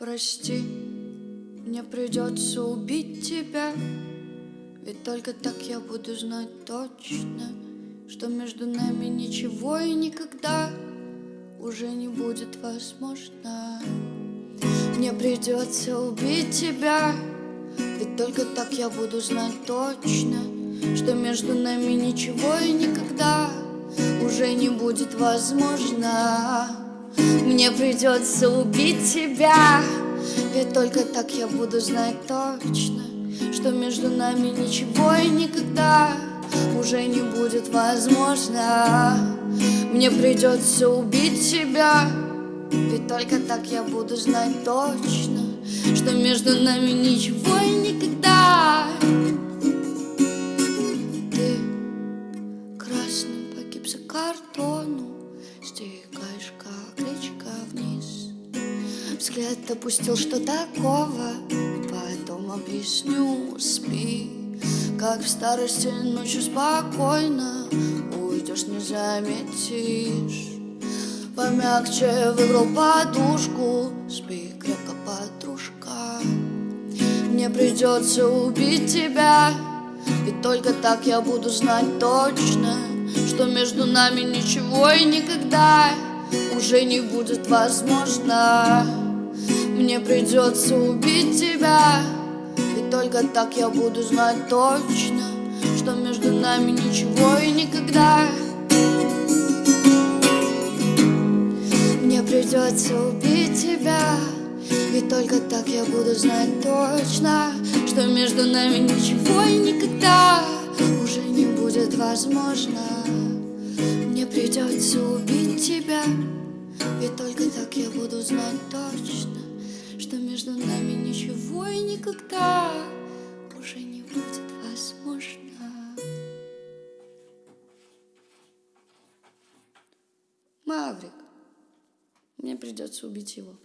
Прости, мне придется убить тебя. Ведь только так я буду знать точно Что между нами ничего и никогда Уже не будет возможно. Мне придется убить тебя. Ведь только так я буду знать точно Что между нами ничего и никогда Уже не будет возможно мне придется убить тебя. Ведь только так я буду знать точно Что между нами ничего и никогда Уже не будет возможно. Мне придется убить тебя. Ведь только так я буду знать точно Что между нами ничего и никогда. Ты красным погиб за картону Взгляд опустил, что такого Потом объясню, спи Как в старости ночью спокойно Уйдешь, не заметишь. Помягче выбрал подушку Спи крепко, подружка. Мне придется убить тебя Ведь только так я буду знать точно что между нами ничего и никогда уже не будет возможно Мне придется убить тебя. Ведь только так я буду знать точно Что между нами ничего и никогда. Мне придется убить тебя. Ведь только так я буду знать точно Что между нами ничего и никогда Уже не будет возможно. Мне придется убить тебя. Ведь только так я буду знать точно никогда Уже не будет возможно. Маврик Мне придется убить его